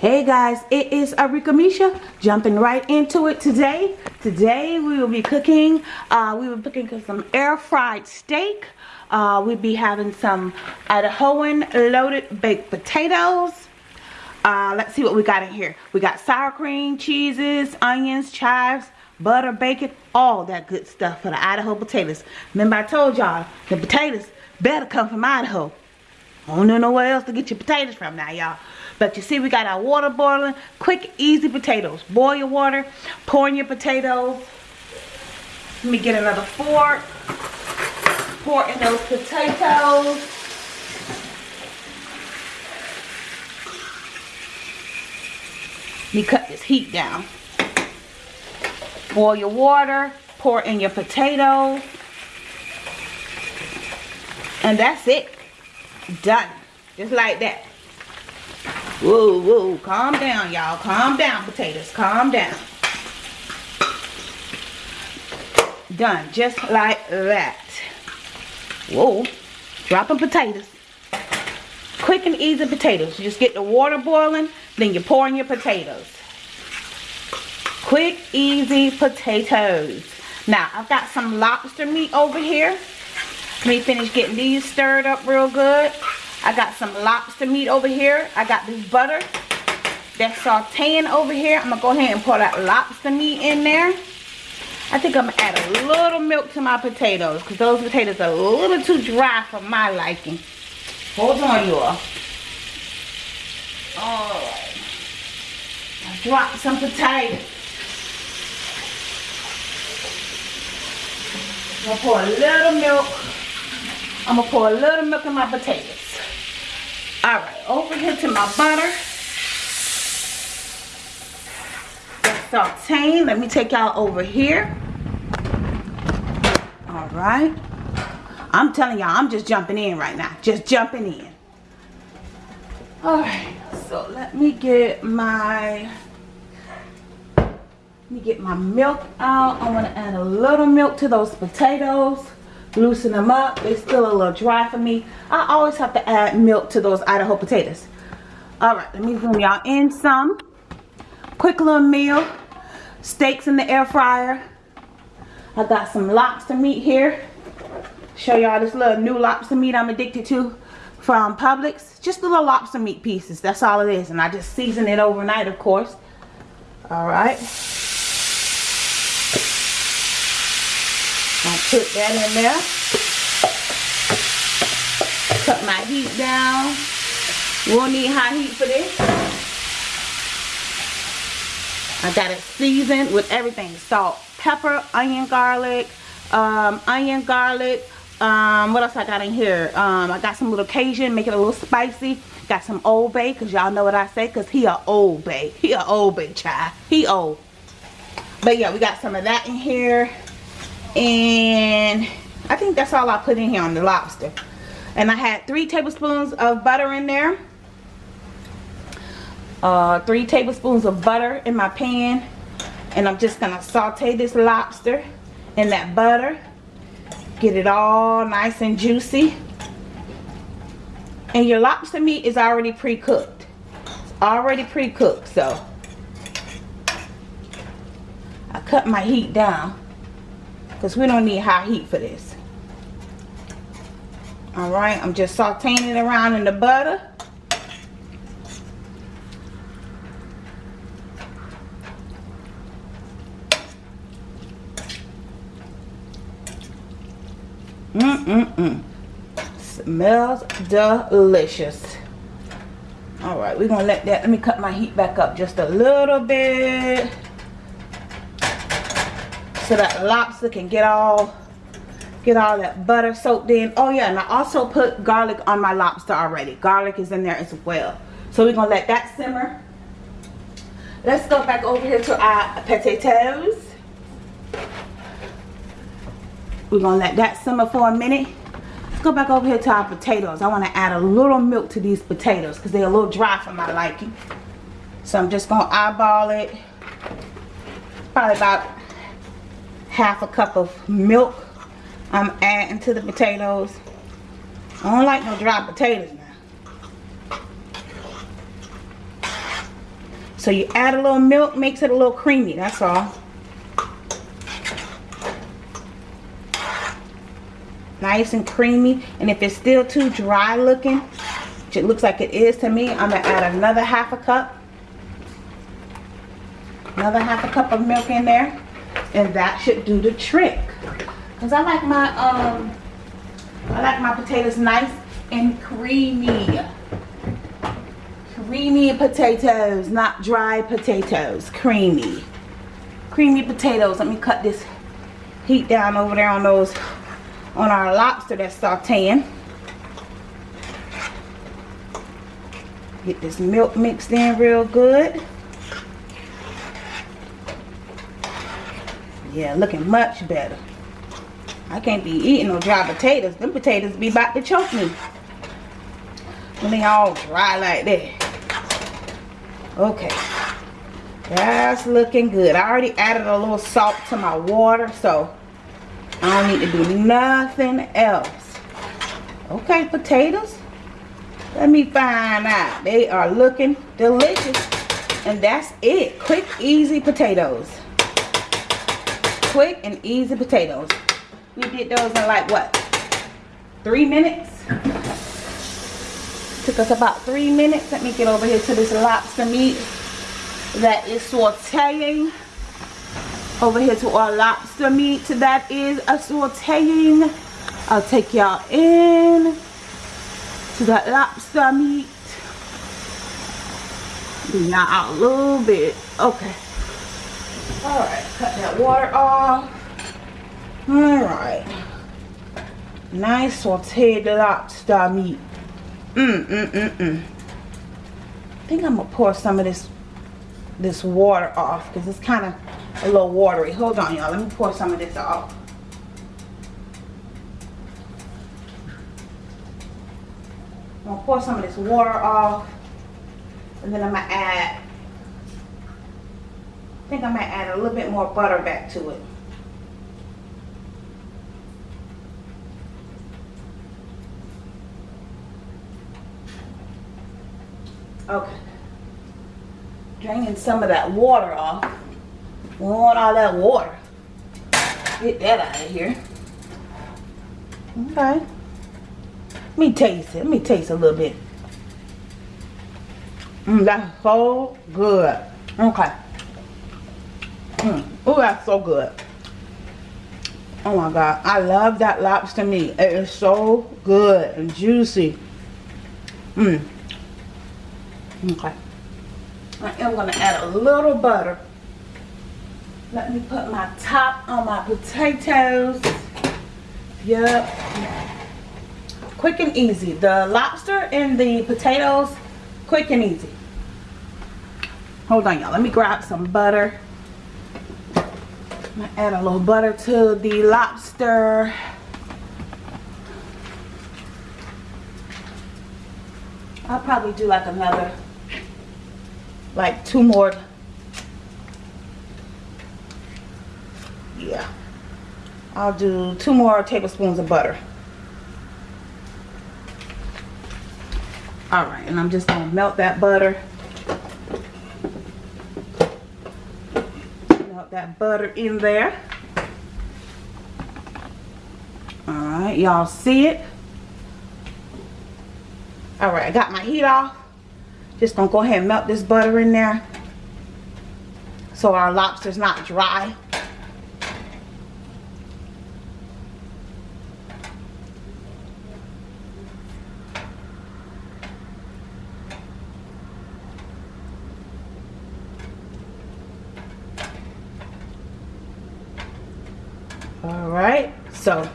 Hey guys, it is Arika Misha jumping right into it today. Today we will be cooking, uh, we will be cooking some air fried steak. Uh, we'll be having some Idahoan loaded baked potatoes. Uh, let's see what we got in here. We got sour cream, cheeses, onions, chives, butter, bacon, all that good stuff for the Idaho potatoes. Remember I told y'all, the potatoes better come from Idaho. I don't know nowhere else to get your potatoes from now, y'all. But you see, we got our water boiling. Quick, easy potatoes. Boil your water. Pour in your potatoes. Let me get another fork. Pour in those potatoes. Let me cut this heat down. Boil your water. Pour in your potatoes. And that's it. Done. Just like that. Whoa, whoa, calm down, y'all. Calm down, potatoes. Calm down. Done, just like that. Whoa, dropping potatoes. Quick and easy potatoes. You just get the water boiling, then you pour in your potatoes. Quick, easy potatoes. Now, I've got some lobster meat over here. Let me finish getting these stirred up real good. I got some lobster meat over here. I got this butter that's sauteing over here. I'm going to go ahead and pour that lobster meat in there. I think I'm going to add a little milk to my potatoes because those potatoes are a little too dry for my liking. Hold on, you all. Alright. I dropped some potatoes. I'm going to pour a little milk. I'm going to pour a little milk in my potatoes. All right, over here to my butter. Sauteing. Let me take y'all over here. All right. I'm telling y'all, I'm just jumping in right now. Just jumping in. All right. So let me get my let me get my milk out. I want to add a little milk to those potatoes loosen them up. They're still a little dry for me. I always have to add milk to those idaho potatoes. All right let me zoom y'all in some. Quick little meal. Steaks in the air fryer. I got some lobster meat here. Show y'all this little new lobster meat i'm addicted to from publix. Just little lobster meat pieces. That's all it is. And i just season it overnight of course. All right put that in there. Cut my heat down. We won't need high heat for this. I got it seasoned with everything. Salt, pepper, onion, garlic, um, onion, garlic. Um, what else I got in here? Um, I got some little Cajun, make it a little spicy. Got some Old Bay, because y'all know what I say, because he a Old Bay. He a Old Bay child. He old. But yeah, we got some of that in here and I think that's all I put in here on the lobster. And I had three tablespoons of butter in there. Uh, three tablespoons of butter in my pan. And I'm just gonna saute this lobster in that butter. Get it all nice and juicy. And your lobster meat is already pre-cooked. Already pre-cooked so. I cut my heat down because we don't need high heat for this all right i'm just sauteing it around in the butter Mm-mm-mm. Smells delicious. Alright, we're going to let that, let me cut my heat back up just a little bit so that lobster can get all get all that butter soaked in. Oh yeah and i also put garlic on my lobster already. Garlic is in there as well. So we're gonna let that simmer. Let's go back over here to our potatoes. We're gonna let that simmer for a minute. Let's go back over here to our potatoes. I want to add a little milk to these potatoes because they're a little dry for my liking. So i'm just gonna eyeball it. Probably about half a cup of milk I'm adding to the potatoes. I don't like no dry potatoes now. So you add a little milk, makes it a little creamy, that's all. Nice and creamy. And if it's still too dry looking, which it looks like it is to me, I'm going to add another half a cup. Another half a cup of milk in there. And that should do the trick. Because I like my, um, I like my potatoes nice and creamy creamy potatoes, not dry potatoes. Creamy. Creamy potatoes. Let me cut this heat down over there on those, on our lobster that's sauteing. Get this milk mixed in real good. Yeah, looking much better. I can't be eating no dry potatoes. Them potatoes be about to choke me. When they all dry like that. Okay. That's looking good. I already added a little salt to my water, so I don't need to do nothing else. Okay, potatoes. Let me find out. They are looking delicious. And that's it. Quick, easy potatoes. Quick and easy potatoes. We did those in like what? Three minutes? Took us about three minutes. Let me get over here to this lobster meat that is sauteing. Over here to our lobster meat that is a sauteing. I'll take y'all in to that lobster meat. Y'all a little bit. Okay. Alright, cut that water off. Alright. Nice sauteed lobster meat. Mm, mm, mm, mm. I think I'm gonna pour some of this this water off because it's kind of a little watery. Hold on, y'all. Let me pour some of this off. I'm gonna pour some of this water off, and then I'm gonna add. I think I'm gonna add a little bit more butter back to it. Okay. Draining some of that water off. We want all that water. Get that out of here. Okay. Let me taste it. Let me taste a little bit. Mmm, that's so good. Okay. Mmm. Oh, that's so good. Oh my god. I love that lobster meat. It is so good and juicy. Mmm. Okay. I am going to add a little butter. Let me put my top on my potatoes. Yep. Quick and easy. The lobster and the potatoes, quick and easy. Hold on, y'all. Let me grab some butter. Add a little butter to the lobster. I'll probably do like another like two more. Yeah. I'll do two more tablespoons of butter. Alright and I'm just gonna melt that butter that butter in there. Alright y'all see it? Alright I got my heat off. Just gonna go ahead and melt this butter in there so our lobster's not dry. All right, so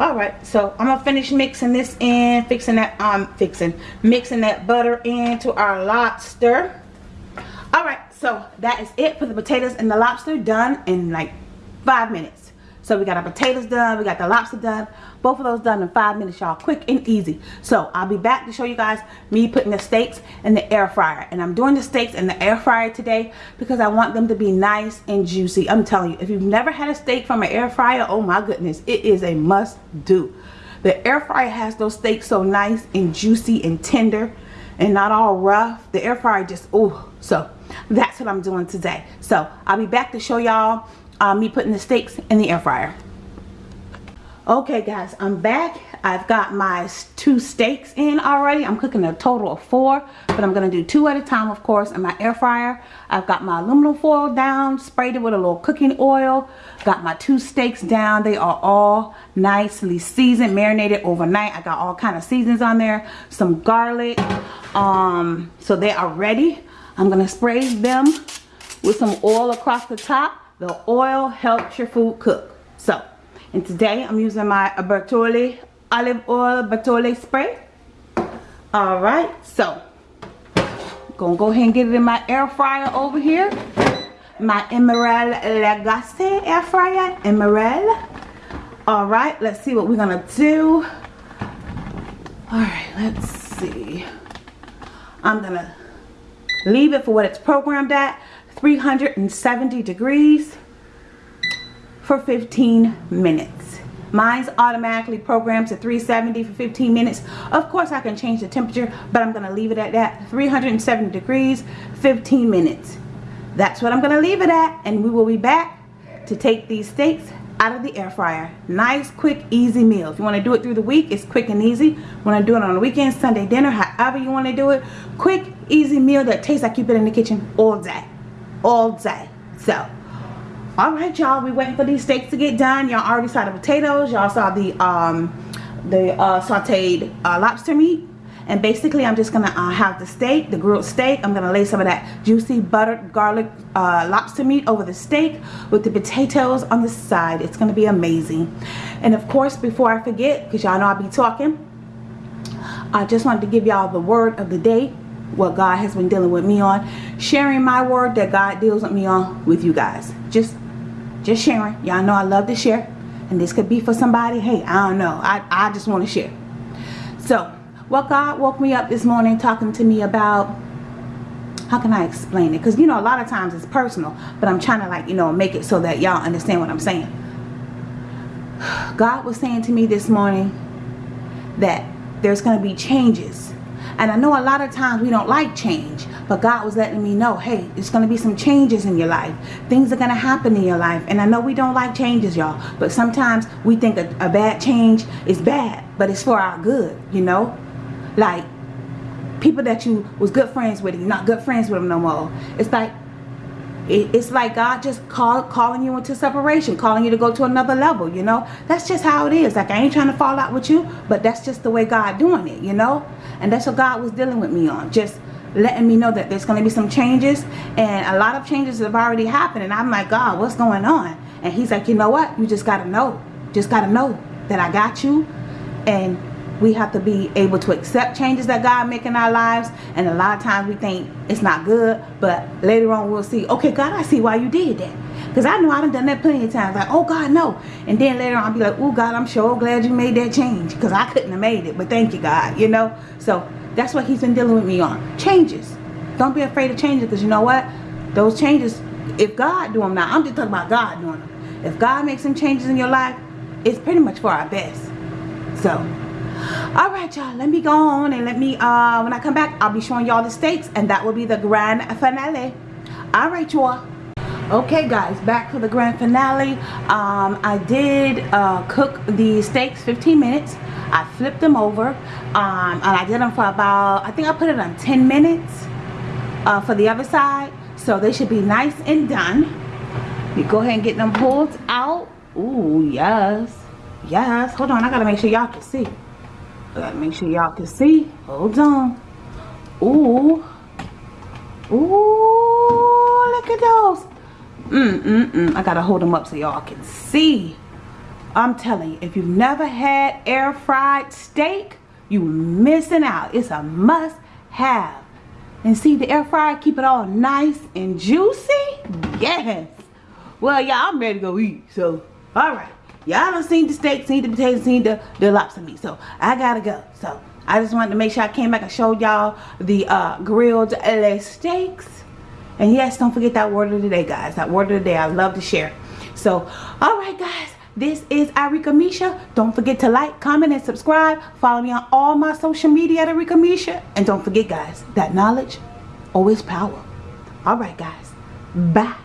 all right so i'm gonna finish mixing this in fixing that um fixing mixing that butter into our lobster. All right so that is it for the potatoes and the lobster done in like five minutes so we got our potatoes done, we got the lobster done. Both of those done in five minutes, y'all. Quick and easy. So I'll be back to show you guys me putting the steaks in the air fryer. And I'm doing the steaks in the air fryer today because I want them to be nice and juicy. I'm telling you, if you've never had a steak from an air fryer, oh my goodness, it is a must do. The air fryer has those steaks so nice and juicy and tender and not all rough. The air fryer just, oh, so that's what I'm doing today. So I'll be back to show y'all uh, me putting the steaks in the air fryer. Okay guys, I'm back. I've got my two steaks in already. I'm cooking a total of four, but I'm gonna do two at a time, of course, in my air fryer. I've got my aluminum foil down, sprayed it with a little cooking oil. Got my two steaks down. They are all nicely seasoned, marinated overnight. I got all kind of seasons on there, some garlic. Um, so they are ready. I'm gonna spray them with some oil across the top. The oil helps your food cook. So, and today I'm using my Bertolli olive oil Bertolli spray. Alright, so gonna go ahead and get it in my air fryer over here. My Emeril Lagasse air fryer. Emeril. Alright, let's see what we're gonna do. Alright, let's see. I'm gonna leave it for what it's programmed at 370 degrees for 15 minutes. Mine's automatically programmed to 370 for 15 minutes. Of course I can change the temperature but I'm gonna leave it at that. 370 degrees 15 minutes. That's what I'm gonna leave it at and we will be back to take these steaks out of the air fryer. Nice quick easy meal. If you want to do it through the week it's quick and easy. Want to do it on the weekend Sunday dinner however you want to do it quick easy meal that tastes like you've been in the kitchen all day all day. So all right y'all we waiting for these steaks to get done. Y'all already saw the potatoes. Y'all saw the um the uh, sauteed uh, lobster meat. And basically I'm just gonna uh, have the steak the grilled steak. I'm gonna lay some of that juicy buttered garlic uh, lobster meat over the steak with the potatoes on the side. It's gonna be amazing. And of course before I forget because y'all know I'll be talking I just wanted to give y'all the word of the day what God has been dealing with me on sharing my word that God deals with me on with you guys. Just just sharing. Y'all know I love to share. And this could be for somebody. Hey I don't know. I, I just want to share. So what God woke me up this morning talking to me about how can I explain it? Because you know a lot of times it's personal but I'm trying to like you know make it so that y'all understand what I'm saying. God was saying to me this morning that there's going to be changes and I know a lot of times we don't like change. But God was letting me know, hey, it's going to be some changes in your life. Things are going to happen in your life. And I know we don't like changes, y'all. But sometimes we think a, a bad change is bad. But it's for our good, you know. Like, people that you was good friends with, you're not good friends with them no more. It's like, it's like God just call, calling you into separation, calling you to go to another level, you know. That's just how it is. Like, I ain't trying to fall out with you, but that's just the way God doing it, you know. And that's what God was dealing with me on. Just letting me know that there's going to be some changes. And a lot of changes have already happened. And I'm like, God, what's going on? And he's like, you know what? You just got to know. Just got to know that I got you. And we have to be able to accept changes that God make in our lives. And a lot of times we think it's not good. But later on we'll see, okay, God, I see why you did that. Because I know I've done that plenty of times. Like, oh, God, no. And then later on I'll be like, oh, God, I'm sure glad you made that change. Because I couldn't have made it. But thank you, God. You know? So that's what he's been dealing with me on. Changes. Don't be afraid of changes. Because you know what? Those changes, if God do them now, I'm just talking about God doing them. If God makes some changes in your life, it's pretty much for our best. So, all right y'all let me go on and let me uh when i come back i'll be showing y'all the steaks and that will be the grand finale. All right y'all. Okay guys back for the grand finale. Um i did uh cook the steaks 15 minutes. I flipped them over um and i did them for about i think i put it on 10 minutes uh for the other side so they should be nice and done. You go ahead and get them pulled out. Ooh, yes. Yes. Hold on i gotta make sure y'all can see Gotta make sure y'all can see. Hold on. Ooh. Ooh, look at those. Mm, mm, mm. I gotta hold them up so y'all can see. I'm telling you, if you've never had air fried steak, you're missing out. It's a must have. And see the air fryer, keep it all nice and juicy? Yes. Well, yeah, I'm ready to go eat. So, all right y'all done seen the steak seen the potatoes seen the, the lobster meat so i gotta go so i just wanted to make sure i came back and showed y'all the uh, grilled LA steaks and yes don't forget that word of the day guys that word of the day i love to share so all right guys This is Arika Misha. Don't forget to like, comment, and subscribe. Follow me on all my social media at Arika Misha. And don't forget, guys, that knowledge always power. All right, guys. Bye.